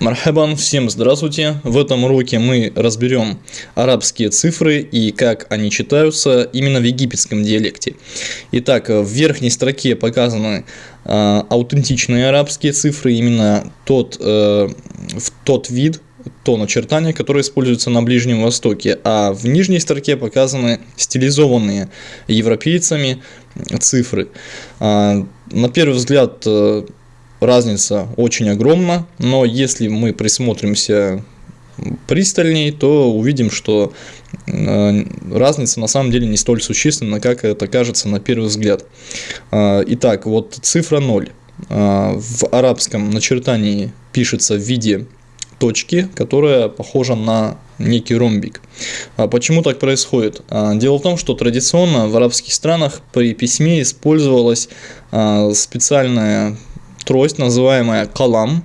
Мархабан, всем здравствуйте! В этом уроке мы разберем арабские цифры и как они читаются именно в египетском диалекте. Итак, в верхней строке показаны э, аутентичные арабские цифры, именно тот, э, тот вид, то начертание, которое используется на Ближнем Востоке, а в нижней строке показаны стилизованные европейцами цифры. Э, на первый взгляд э, разница очень огромна, но если мы присмотримся пристальней, то увидим, что э, разница на самом деле не столь существенна, как это кажется на первый взгляд. Э, итак, вот цифра 0 э, в арабском начертании пишется в виде точки, которая похожа на некий ромбик. А почему так происходит? Дело в том, что традиционно в арабских странах при письме использовалась специальная трость, называемая калам.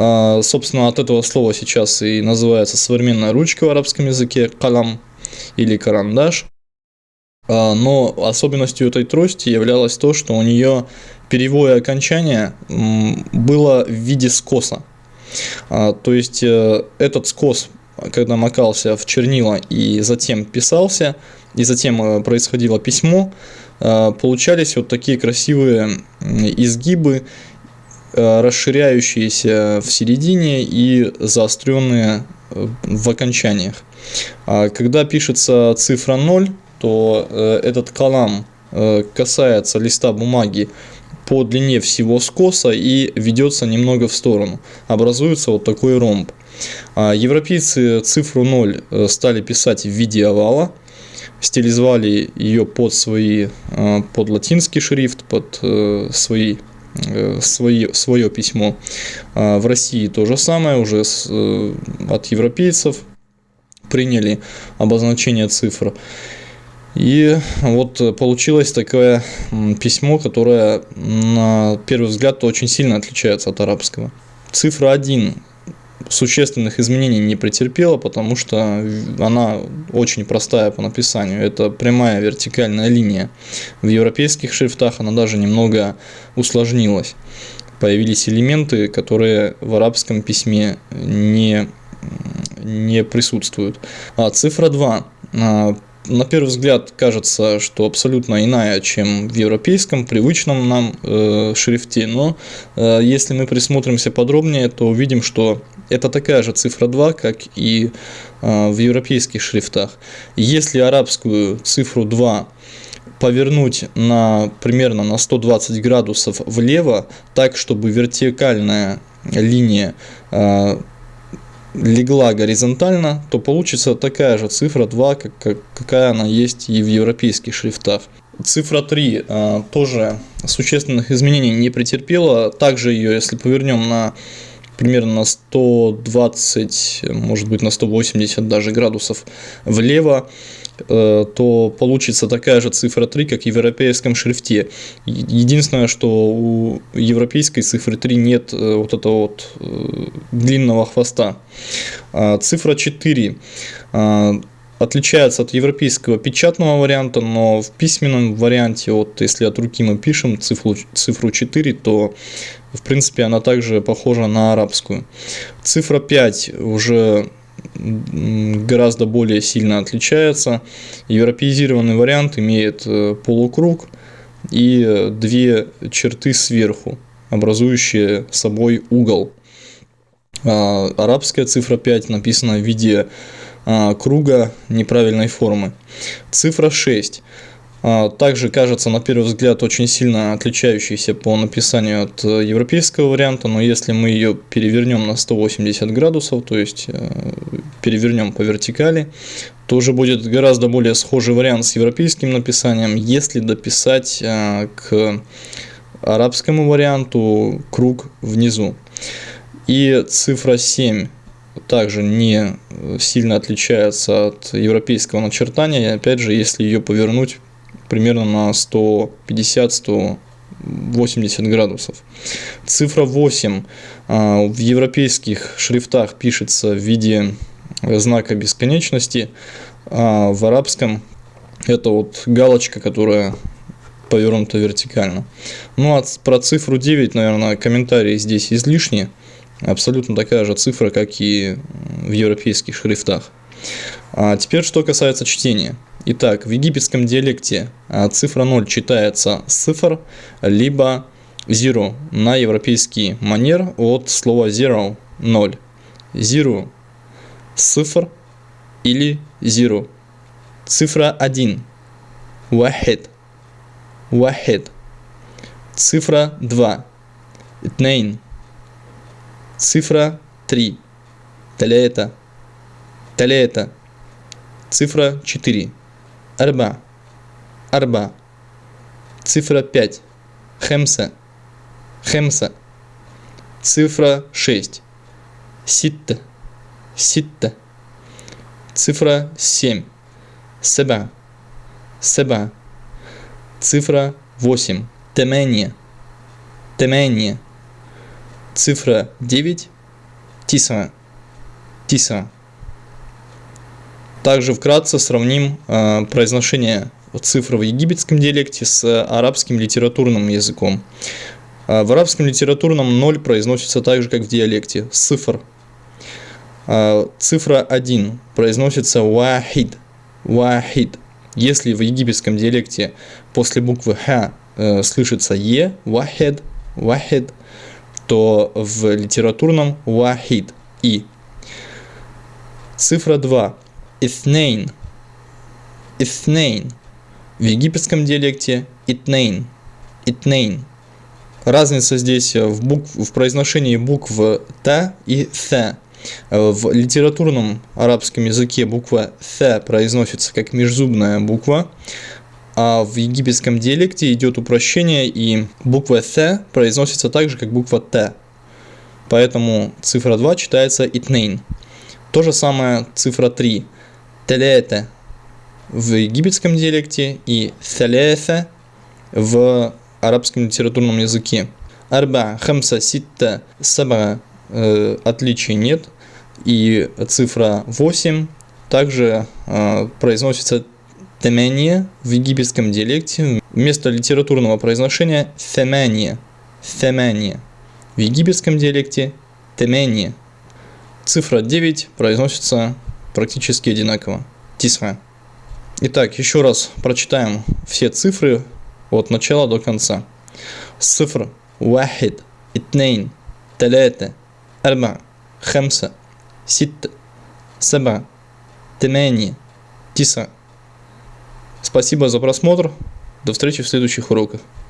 А, собственно, от этого слова сейчас и называется современная ручка в арабском языке калам или карандаш. А, но особенностью этой трости являлось то, что у нее перевое окончание было в виде скоса. А, то есть э, этот скос, когда макался в чернила и затем писался, и затем э, происходило письмо, получались вот такие красивые изгибы Э, расширяющиеся в середине и заостренные э, в окончаниях. А когда пишется цифра 0, то э, этот колам касается листа бумаги по длине всего скоса и ведется немного в сторону. Образуется вот такой ромб. А европейцы цифру 0 стали писать в виде овала, стилизовали ее под, свои, под латинский шрифт, под свои Э, свои, свое письмо. А в России то же самое, уже с, э, от европейцев приняли обозначение цифр. И вот получилось такое письмо, которое на первый взгляд очень сильно отличается от арабского. Цифра 1 существенных изменений не претерпела, потому что она очень простая по написанию. Это прямая вертикальная линия. В европейских шрифтах она даже немного усложнилась. Появились элементы, которые в арабском письме не, не присутствуют. А цифра 2 на первый взгляд кажется, что абсолютно иная, чем в европейском, привычном нам э, шрифте, но э, если мы присмотримся подробнее, то увидим, что это такая же цифра 2, как и э, в европейских шрифтах. Если арабскую цифру 2 повернуть на примерно на 120 градусов влево, так, чтобы вертикальная линия э, легла горизонтально, то получится такая же цифра 2, как, как, какая она есть и в европейских шрифтах. Цифра 3 э, тоже существенных изменений не претерпела. Также ее, если повернем на примерно на 120, может быть на 180 даже градусов влево, Э, то получится такая же цифра 3, как в европейском шрифте. Единственное, что у европейской цифры 3 нет э, вот этого вот э, длинного хвоста. А цифра 4 отличается от европейского печатного варианта, но в письменном варианте, вот если от руки мы пишем цифру, цифру 4, то в принципе она также похожа на арабскую. Цифра 5 уже гораздо более сильно отличается. Европеизированный вариант имеет э, полукруг и две черты сверху, образующие собой угол. А, арабская цифра 5 написана в виде а, круга неправильной формы. Цифра 6 а, также кажется на первый взгляд очень сильно отличающейся по написанию от э, европейского варианта, но если мы ее перевернем на 180 градусов, то есть э, перевернем по вертикали, то уже будет гораздо более схожий вариант с европейским написанием, если дописать э, к арабскому варианту круг внизу. И цифра 7 также не сильно отличается от европейского начертания, опять же, если ее повернуть примерно на 150-180 градусов. Цифра 8 а, в европейских шрифтах пишется в виде знака бесконечности, а в арабском это вот галочка, которая повернута вертикально. Ну а про цифру 9, наверное, комментарии здесь излишни. Абсолютно такая же цифра, как и в европейских шрифтах. А теперь, что касается чтения. Итак, в египетском диалекте а, цифра 0 читается цифр, либо zero на европейский манер от слова zero – 0. Zero – цифр или zero. Цифра 1 – wahid. Wahid. Цифра 2 – итнейн. Цифра 3 – талета. Талета. Цифра 4 – арба. Арба. Цифра 5 – хемса. Хемса. Цифра 6. Ситта. Ситта. Цифра 7. Себа. Себа. Цифра 8. Темение. Темение. Цифра 9. Тиса. Тиса. Также вкратце сравним э, произношение цифр в египетском диалекте с арабским литературным языком. А, в арабском литературном 0 произносится так же, как в диалекте. Цифр. А, цифра 1 произносится вахид. Вахид. Если в египетском диалекте после буквы Х э, слышится Е, вахид, вахид, то в литературном вахид, И. Цифра 2. Итнейн. Итнейн. В египетском диалекте итнейн. Итнейн. Разница здесь в, букв, в произношении букв Т и Th. В литературном арабском языке буква Th произносится как межзубная буква, а в египетском диалекте идет упрощение, и буква Th произносится так же, как буква Т. Поэтому цифра 2 читается итнейн. То же самое цифра 3. Телете в египетском диалекте и телете в арабском литературном языке. Арба, хамса, ситта, саба э, отличий нет. И цифра 8 также э, произносится темение в египетском диалекте. Вместо литературного произношения темение. Темение. В египетском диалекте темение. Цифра 9 произносится практически одинаково. Тисра. Итак, еще раз прочитаем все цифры от начала до конца. Цифр. Вахид. Итнейн. Талята. Арба. Хамса. Сит. Саба. Тмани. Тиса. Спасибо за просмотр. До встречи в следующих уроках.